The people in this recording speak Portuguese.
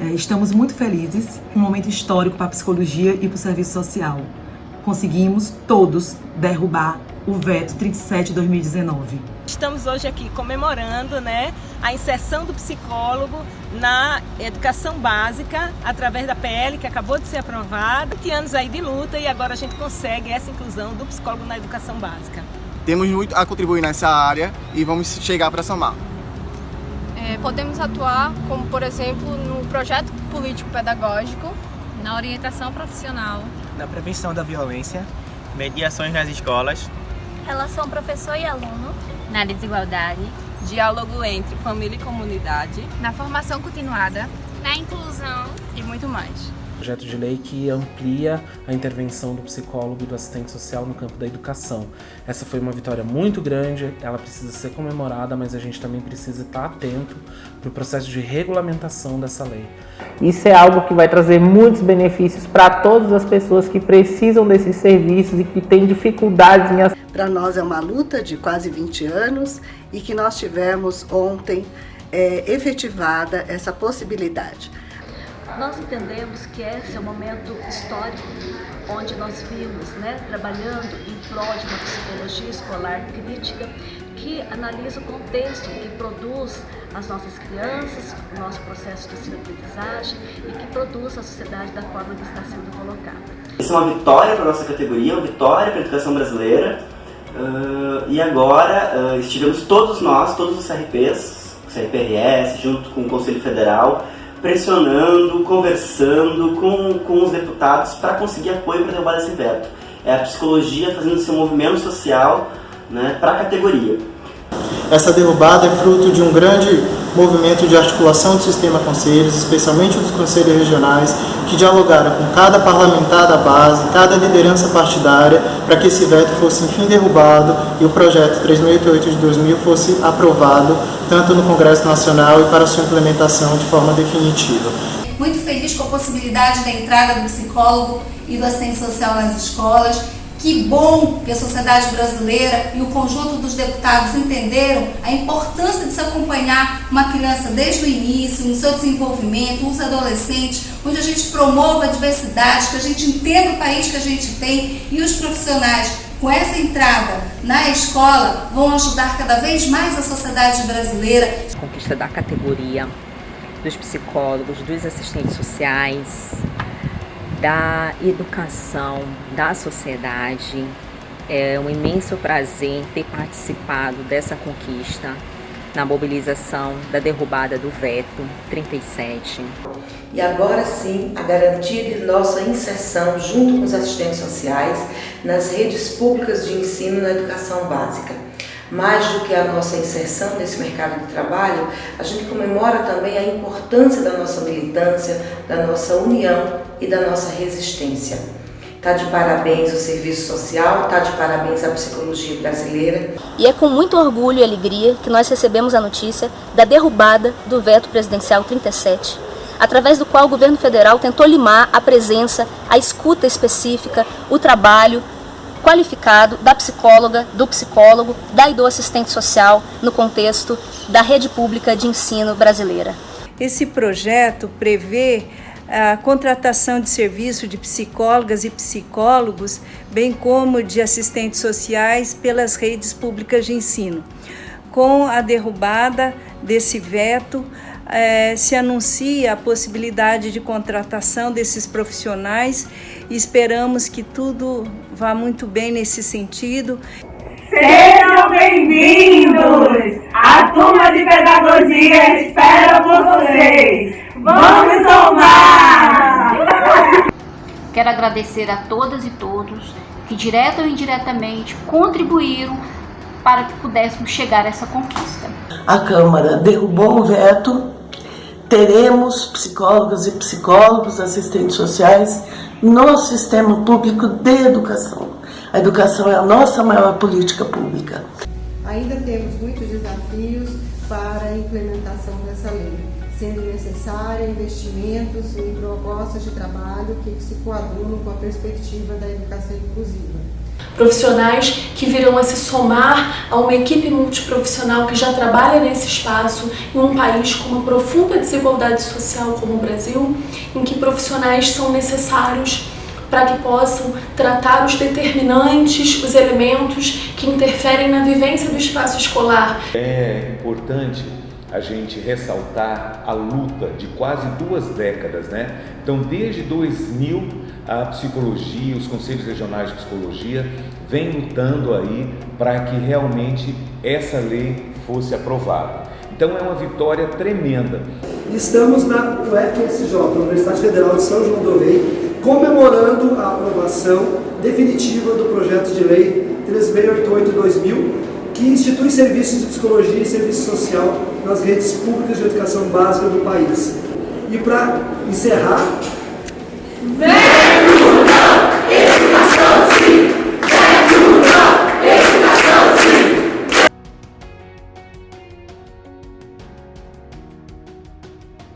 É, estamos muito felizes, um momento histórico para a psicologia e para o serviço social. Conseguimos todos derrubar o veto 37 de 2019. Estamos hoje aqui comemorando né, a inserção do psicólogo na educação básica através da PL que acabou de ser aprovada. 20 anos aí de luta e agora a gente consegue essa inclusão do psicólogo na educação básica. Temos muito a contribuir nessa área e vamos chegar para somar. É, podemos atuar como, por exemplo, no projeto político-pedagógico, na orientação profissional, na prevenção da violência, mediações nas escolas, relação professor e aluno, na desigualdade, diálogo entre família e comunidade, na formação continuada, na inclusão. E muito mais projeto de lei que amplia a intervenção do psicólogo e do assistente social no campo da educação. Essa foi uma vitória muito grande, ela precisa ser comemorada, mas a gente também precisa estar atento para o processo de regulamentação dessa lei. Isso é algo que vai trazer muitos benefícios para todas as pessoas que precisam desses serviços e que têm dificuldades em Para nós é uma luta de quase 20 anos e que nós tivemos ontem é, efetivada essa possibilidade. Nós entendemos que esse é um momento histórico onde nós vimos, né, trabalhando em prol de uma psicologia escolar crítica que analisa o contexto que produz as nossas crianças, o nosso processo de ensino-aprendizagem e que produz a sociedade da forma que está sendo colocada. Isso é uma vitória para a nossa categoria, uma vitória para a educação brasileira. Uh, e agora uh, estivemos todos nós, todos os CRPs, o CRPRS, junto com o Conselho Federal, pressionando, conversando com, com os deputados para conseguir apoio para derrubar esse veto. É a psicologia fazendo seu movimento social né, para a categoria. Essa derrubada é fruto de um grande movimento de articulação do sistema conselhos, especialmente dos conselhos regionais, que dialogaram com cada parlamentar da base, cada liderança partidária, para que esse veto fosse enfim derrubado e o projeto 3088 de 2000 fosse aprovado, tanto no Congresso Nacional e para sua implementação de forma definitiva. Muito feliz com a possibilidade da entrada do psicólogo e do assistente social nas escolas, que bom que a sociedade brasileira e o conjunto dos deputados entenderam a importância de se acompanhar uma criança desde o início, no seu desenvolvimento, os adolescentes, onde a gente promova a diversidade, que a gente entenda o país que a gente tem e os profissionais com essa entrada na escola vão ajudar cada vez mais a sociedade brasileira. Conquista da categoria dos psicólogos, dos assistentes sociais, da educação, da sociedade. É um imenso prazer ter participado dessa conquista na mobilização da derrubada do veto 37. E agora sim, a garantia de nossa inserção junto com os assistentes sociais nas redes públicas de ensino na educação básica. Mais do que a nossa inserção nesse mercado de trabalho, a gente comemora também a importância da nossa militância, da nossa união e da nossa resistência. Está de parabéns o serviço social, está de parabéns a psicologia brasileira. E é com muito orgulho e alegria que nós recebemos a notícia da derrubada do veto presidencial 37, através do qual o governo federal tentou limar a presença, a escuta específica, o trabalho qualificado da psicóloga, do psicólogo, da e do assistente social no contexto da rede pública de ensino brasileira. Esse projeto prevê a contratação de serviço de psicólogas e psicólogos, bem como de assistentes sociais pelas redes públicas de ensino. Com a derrubada desse veto, eh, se anuncia a possibilidade de contratação desses profissionais e esperamos que tudo vá muito bem nesse sentido. Sejam bem-vindos! A turma de pedagogia espera por vocês! Vamos somar! Quero agradecer a todas e todos que, direta ou indiretamente, contribuíram para que pudéssemos chegar a essa conquista. A Câmara derrubou o veto, teremos psicólogas e psicólogos, assistentes sociais no sistema público de educação. A educação é a nossa maior política pública. Ainda temos muitos desafios para a implementação dessa lei sendo necessária investimentos em propostas de trabalho que se coadunam com a perspectiva da educação inclusiva. Profissionais que virão a se somar a uma equipe multiprofissional que já trabalha nesse espaço em um país com uma profunda desigualdade social como o Brasil, em que profissionais são necessários para que possam tratar os determinantes, os elementos que interferem na vivência do espaço escolar. É importante a gente ressaltar a luta de quase duas décadas, né? Então, desde 2000, a psicologia, os conselhos regionais de psicologia vem lutando aí para que realmente essa lei fosse aprovada. Então é uma vitória tremenda. Estamos na UFSJ, Universidade Federal de São João do Rei, comemorando a aprovação definitiva do projeto de lei 3688-2000, que institui serviços de psicologia e serviço social nas redes públicas de educação básica do país. E para encerrar... Vem!